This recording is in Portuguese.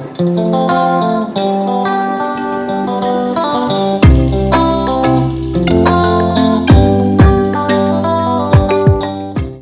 Música